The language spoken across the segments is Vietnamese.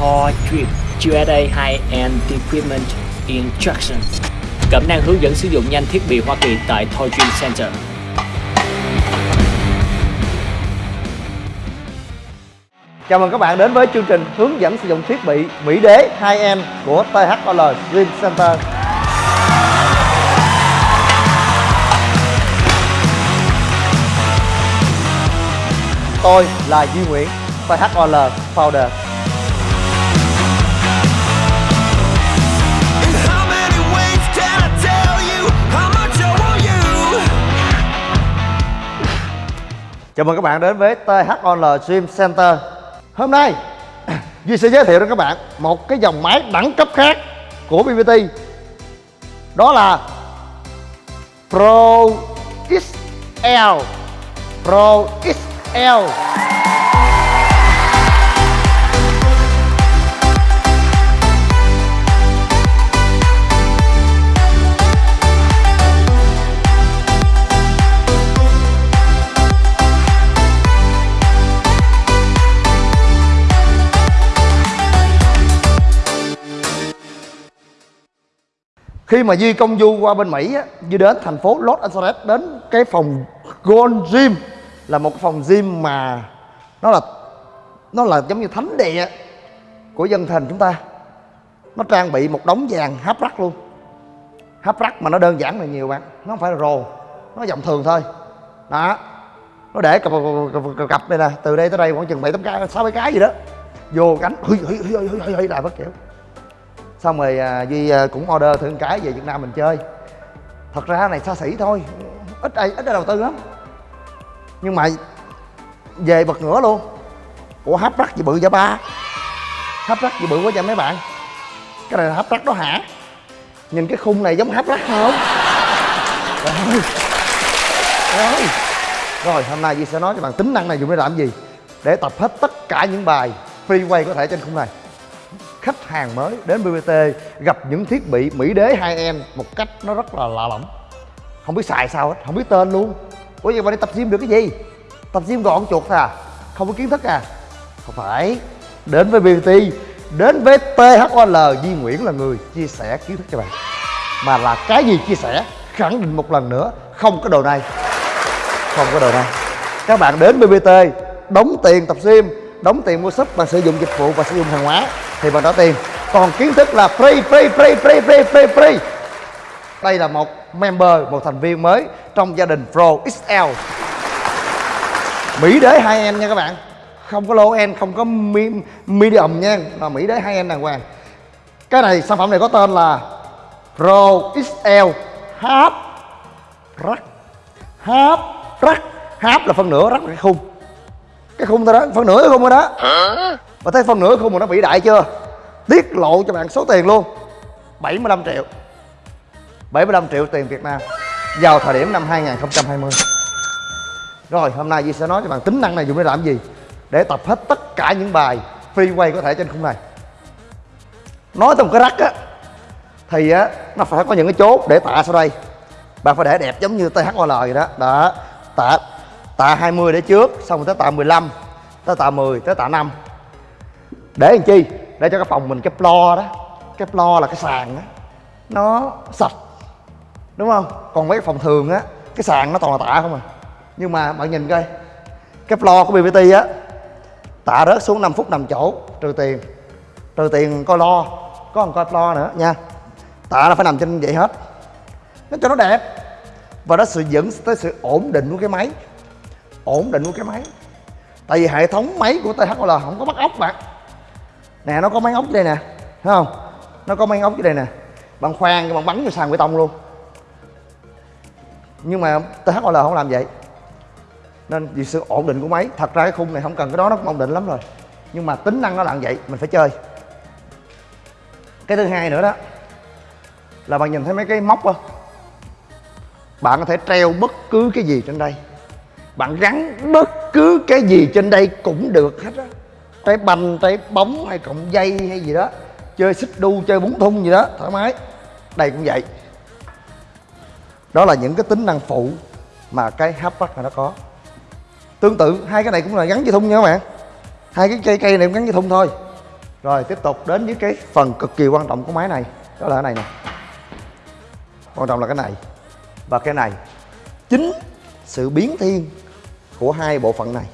Thor Drip USA High-End Equipment Instruction Cẩm năng hướng dẫn sử dụng nhanh thiết bị Hoa Kỳ tại Toy Dream Center Chào mừng các bạn đến với chương trình hướng dẫn sử dụng thiết bị Mỹ Đế 2M của THOL Dream Center. Tôi là Duy Nguyễn, THOL Founder. Chào mừng các bạn đến với THOL Swim Center. Hôm nay, Duy sẽ giới thiệu đến các bạn một cái dòng máy đẳng cấp khác của BBT. Đó là Pro XL. Pro XL. Khi mà Duy công du qua bên Mỹ á, Duy đến thành phố Los Angeles đến cái phòng Gold Gym là một phòng gym mà nó là nó là giống như thánh địa của dân thành chúng ta nó trang bị một đống vàng hấp rắc luôn hấp rắc mà nó đơn giản là nhiều bạn nó không phải là rồ nó dòng thường thôi đó nó để cặp, cặp, cặp, cặp đây nè từ đây tới đây khoảng chừng bảy tám cái sáu bảy cái gì đó vô cánh hư hư hư hư hư hư bất kiểu xong rồi à, duy à, cũng order thử một cái về việt nam mình chơi. Thật ra này xa xỉ thôi ít ai ít ai đầu tư lắm. Nhưng mà về bật ngửa luôn. Ủa hấp rắc gì bự vậy ba? Hấp rắc gì bự quá vậy mấy bạn? Cái này là hấp rắc đó hả? Nhìn cái khung này giống hấp rắc không? Rồi rồi rồi hôm nay duy sẽ nói cho bạn tính năng này dùng để làm gì? Để tập hết tất cả những bài freeway có thể trên khung này khách hàng mới đến BBT gặp những thiết bị Mỹ Đế hai em một cách nó rất là lạ lẫm. Không biết xài sao hết, không biết tên luôn. Ủa vậy mà đi tập gym được cái gì? Tập gym gọn chuột thôi à? Không có kiến thức à? Không phải. Đến với BBT đến với THOL Duy Nguyễn là người chia sẻ kiến thức cho bạn. Mà là cái gì chia sẻ? Khẳng định một lần nữa, không có đồ này. Không có đồ này. Các bạn đến BBT đóng tiền tập gym đóng tiền mua súp và sử dụng dịch vụ và sử dụng hàng hóa thì bạn trả tiền còn kiến thức là free free free free free free free. Đây là một member, một thành viên mới trong gia đình Pro XL Mỹ đế hai em nha các bạn. Không có low end không có medium nha. Mà Mỹ đế hai em đàng hoàng. Cái này, sản phẩm này có tên là Pro XL Half Rack Half Rack Half là phân nửa, rắc là cái khung cái khung thôi đó phân nửa cái khung rồi đó. Và thấy phân nửa khung mà nó bị đại chưa? Tiết lộ cho bạn số tiền luôn. 75 triệu. 75 triệu tiền Việt Nam. Vào thời điểm năm 2020 rồi hôm nay Duy sẽ nói cho bạn tính năng này dùng để làm gì? Để tập hết tất cả những bài freeway có thể trên khung này. Nói tới một cái rắc á thì á nó phải có những cái chốt để tạ sau đây. Bạn phải để đẹp giống như THOL vậy đó. Đó tạ tạ 20 để trước, xong rồi tới tạ 15 tới tạ 10 tới tạ 5 để làm chi? Để cho cái phòng mình, cái floor đó, cái floor là cái sàn đó nó sạch, đúng không? Còn mấy cái phòng thường á, cái sàn nó toàn là tạ không à. Nhưng mà bạn nhìn coi, cái floor của BBT á, tạ rớt xuống 5 phút nằm chỗ, trừ tiền. Trừ tiền coi lo, có còn coi floor nữa nha. Tạ nó phải nằm trên vậy hết. Nó cho nó đẹp, và nó sự dẫn tới sự ổn định của cái máy ổn định của cái máy. Tại vì hệ thống máy của THOL không có bắt ốc bạn. Nè, nó có máy ốc đây nè, thấy không? Nó có máy ốc dưới đây nè. Bạn khoan, bạn bắn vô sàn bê tông luôn. Nhưng mà THOL không làm vậy. Nên vì sự ổn định của máy, thật ra cái khung này không cần cái đó, nó cũng ổn định lắm rồi. Nhưng mà tính năng nó là vậy, mình phải chơi. Cái thứ hai nữa đó, là bạn nhìn thấy mấy cái móc không bạn có thể treo bất cứ cái gì trên đây bạn gắn bất cứ cái gì trên đây cũng được hết á. Trái banh trái bóng hay cọng dây hay gì đó, chơi xích đu, chơi bún thun gì đó, thoải mái. Đây cũng vậy. Đó là những cái tính năng phụ mà cái hatchback này nó có. Tương tự, hai cái này cũng là gắn dây thun nha các bạn. Hai cái cây cây này cũng gắn dây thun thôi. Rồi, tiếp tục đến với cái phần cực kỳ quan trọng của máy này. Đó là cái này nè. Quan trọng là cái này. Và cái này. Chính sự biến thiên của hai bộ phận này.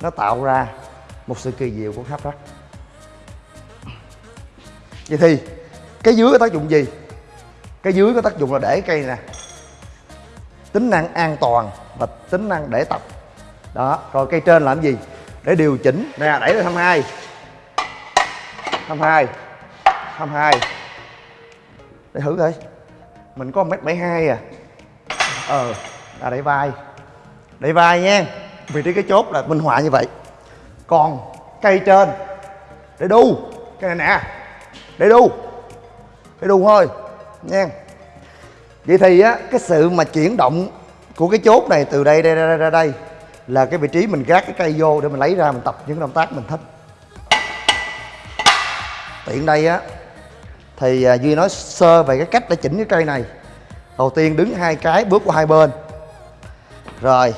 Nó tạo ra một sự kỳ diệu của hấp rắc vậy thì, cái dưới có tác dụng gì? Cái dưới có tác dụng là để cây nè. Tính năng an toàn và tính năng để tập. Đó, rồi cây trên làm gì? Để điều chỉnh. Nè, đẩy lên 22 22 22 để thử coi. Mình có mét bảy hai à. Ờ là đẩy vai. Đẩy vai nha. Vị trí cái chốt là minh họa như vậy. Còn cây trên. Để đu. Cái này nè. Để đu. Để đu thôi. Nha. Vậy thì á cái sự mà chuyển động của cái chốt này từ đây đây ra, đây, đây là cái vị trí mình gác cái cây vô để mình lấy ra mình tập những động tác mình thích. Tiện đây á thì à, duy nói sơ về cái cách để chỉnh cái cây này. Đầu tiên đứng hai cái bước qua hai bên rồi.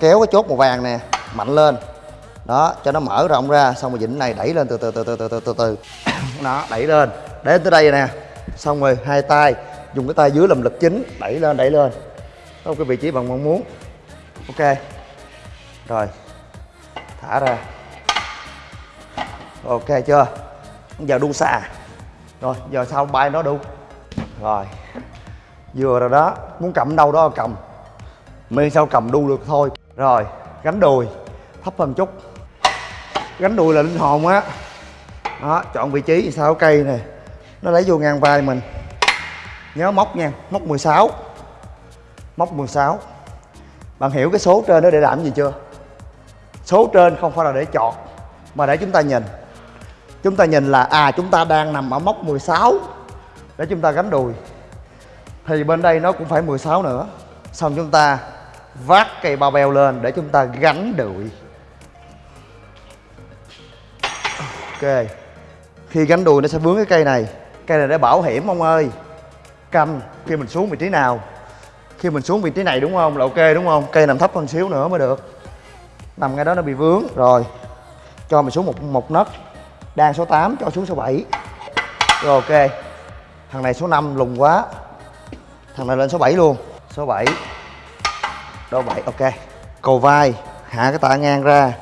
Kéo cái chốt màu vàng nè, mạnh lên. Đó, cho nó mở rộng ra, xong rồi vịnh này đẩy lên từ từ từ từ từ từ từ từ. Nó đẩy lên. Đến tới đây nè. Xong rồi hai tay, dùng cái tay dưới làm lực chính, đẩy lên đẩy lên. Đó cái vị trí bạn mong muốn. Ok. Rồi. Thả ra. Ok chưa? Giờ đu xà rồi, giờ sau bay nó đu. Rồi. Vừa rồi đó. Muốn cầm đâu đó cầm miễn sao cầm đu được thôi. Rồi, gánh đùi. Thấp hơn chút. Gánh đùi là linh hồn á. Đó, chọn vị trí sao, cây nè. Nó lấy vô ngang vai mình. Nhớ móc nha, móc 16 móc 16 bạn hiểu cái số trên đó để làm gì chưa? Số trên không phải là để chọn, mà để chúng ta nhìn. Chúng ta nhìn là à chúng ta đang nằm ở móc 16 để chúng ta gánh đùi. Thì bên đây nó cũng phải 16 nữa. Xong chúng ta vác cây bao beo lên để chúng ta gánh đùi ok. Khi gánh đùi nó sẽ vướng cái cây này. Cây này để bảo hiểm ông ơi. Canh khi mình xuống vị trí nào. Khi mình xuống vị trí này đúng không? Là ok đúng không? Cây nằm thấp hơn xíu nữa mới được. Nằm ngay đó nó bị vướng. Rồi. Cho mình xuống một một nấc. Đang số 8 cho xuống số 7 rồi, ok. Thằng này số 5 lùng quá. Thằng này lên số 7 luôn. Số 7 đô 7 ok. Cầu vai. Hạ cái tạ ngang ra.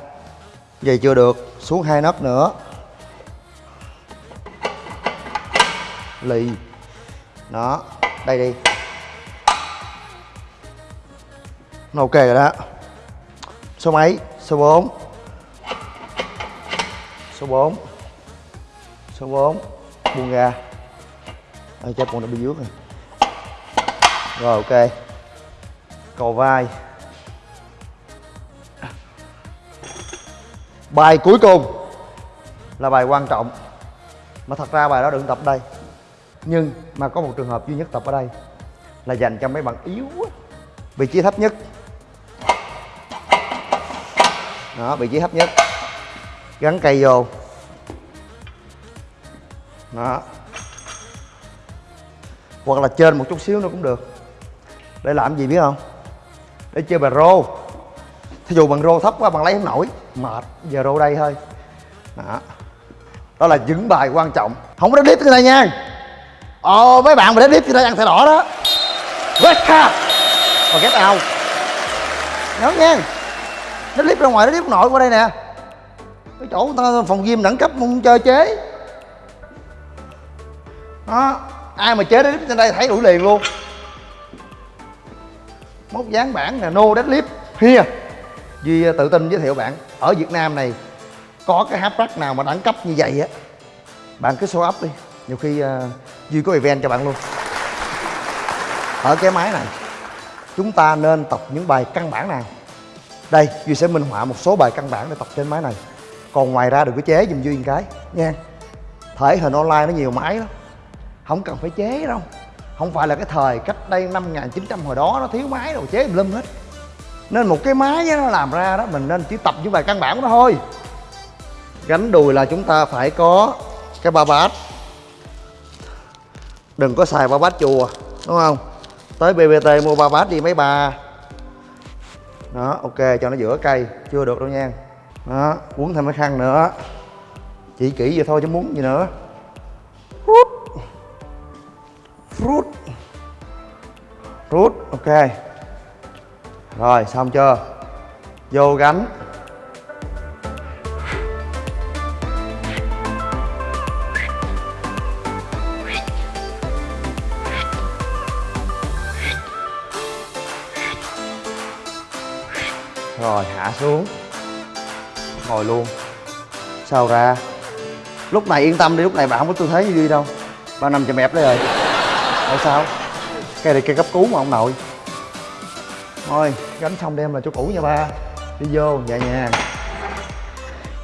Vậy chưa được. Xuống hai nấc nữa. Lì. Đó. Đây đi. Nó ok rồi đó. Số mấy? Số 4 số 4 số 4 buông ra. Ờ, à, chắc còn đã bị dướng rồi. Rồi ok cầu vai. Bài cuối cùng là bài quan trọng. Mà thật ra bài đó đừng tập đây. Nhưng mà có một trường hợp duy nhất tập ở đây là dành cho mấy bạn yếu vị trí thấp nhất. Đó, vị trí thấp nhất. Gắn cây vô. Đó. Hoặc là trên một chút xíu nữa cũng được. Để làm gì biết không? Để chơi bài rô. Thí dụ bằng rô thấp quá bạn lấy không nổi. Mệt, giờ rô đây thôi. Đó. Đó là những bài quan trọng. Không có clip cái này nha. Ồ mấy bạn mà clip cái này ăn thẻ đỏ đó. Red card và get out. Nhớ nha. Deadlift ra ngoài deadlift nội qua đây nè. Cái chỗ ta phòng gym đẳng cấp không chơi chế. Đó. Ai mà chế deadlift trên đây thấy đuổi liền luôn móc dán bản là no deadlift. Here. Duy à, tự tin giới thiệu bạn. Ở việt nam này có cái háp rack nào mà đẳng cấp như vậy á bạn cứ show up đi. Nhiều khi uh, duy có event cho bạn luôn. Ở cái máy này chúng ta nên tập những bài căn bản nào? Đây duy sẽ minh họa một số bài căn bản để tập trên máy này. Còn ngoài ra đừng có chế giùm duy một cái. Nha thể hình online nó nhiều máy lắm. Không cần phải chế đâu không phải là cái thời cách đây năm 1900 hồi đó nó thiếu máy đồ chế lum hết. Nên một cái máy nó làm ra đó, mình nên chỉ tập những bài căn bản của nó thôi. Gánh đùi là chúng ta phải có cái ba bát. Đừng có xài ba bát chùa, đúng không? Tới bbt mua ba bát đi mấy bà. Đó, ok, cho nó giữa cây, chưa được đâu nha. Đó quấn thêm cái khăn nữa. Chỉ kỹ vậy thôi chứ muốn gì nữa. Rút ok. Rồi, xong chưa? Vô gánh. Rồi, hạ xuống. Ngồi luôn. Sao ra? Lúc này yên tâm đi, lúc này bạn không có tư thế gì đi đâu. Ba nằm chầm ẹp đấy rồi. Tại sao? Cây này cây cấp cứu mà ông nội. Thôi, gánh xong đem là chỗ cũ nha ba. Đi vô, nhẹ nhàng.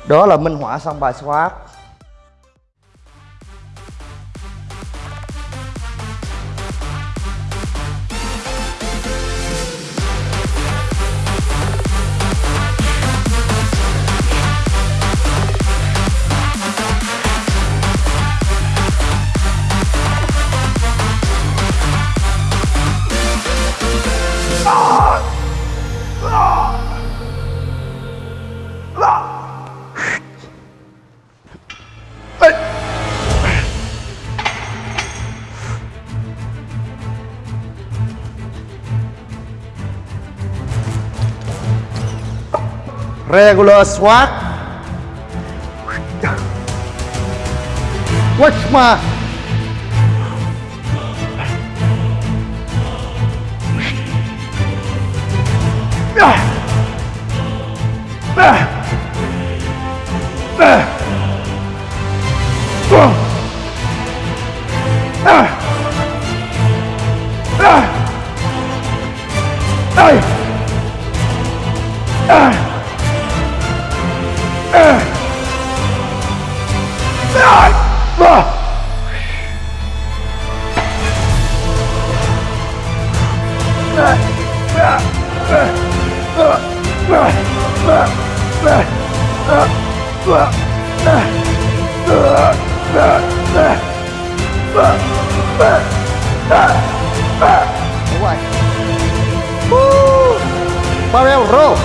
Đó là minh họa xong bài swap. regular swat. Watch my... Ah! Ah! Ah! Đúng rồi barrel roll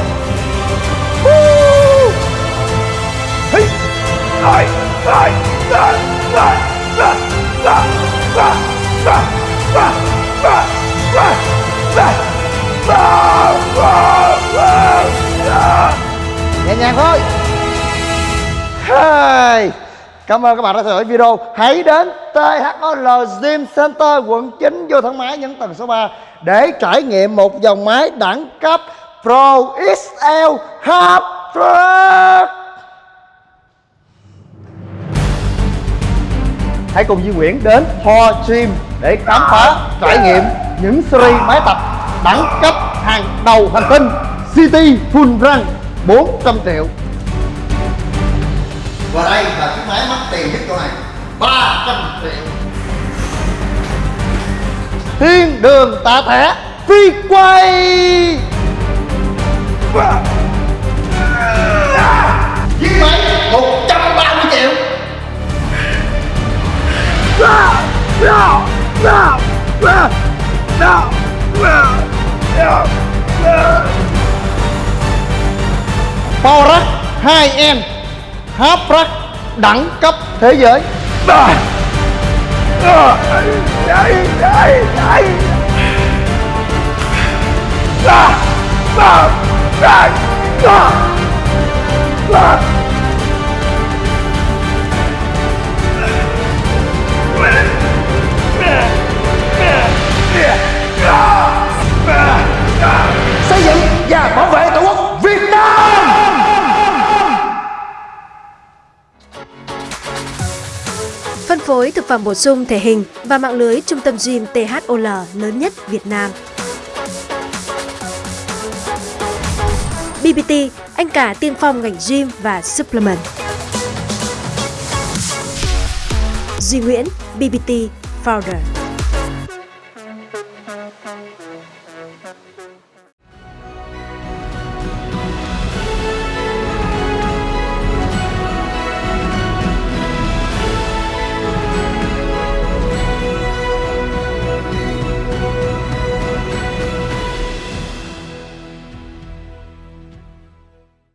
Hey. Ai. Ai. Ai. Ai. Ai. Ai. Ai. Ai. Ai. Ai. Nhàng thôi. Hai. Cảm ơn các bạn đã theo dõi video. Hãy đến THOL Gym Center, quận 9 vô thang máy nhấn tầng số 3 Để trải nghiệm một dòng máy đẳng cấp Pro XL Half Hãy cùng Duy Nguyễn đến Ho Gym để khám phá, trải nghiệm những series máy tập đẳng cấp hàng đầu hành tinh City Full Run. 400 triệu. Và đây là chiếc máy mắc tiền nhất chỗ này. 300 triệu. Thiên đường tạ thẻ phi quay. Chiếc máy 130 triệu Power Rack Borax 2N Haprax đẳng cấp thế giới à. À. Đấy, đấy, đấy. À. và phẩm bổ sung thể hình và mạng lưới trung tâm gym THOL lớn nhất Việt Nam. BBT, anh cả tiên phong ngành gym và supplement. Duy Nguyễn, BBT Founder.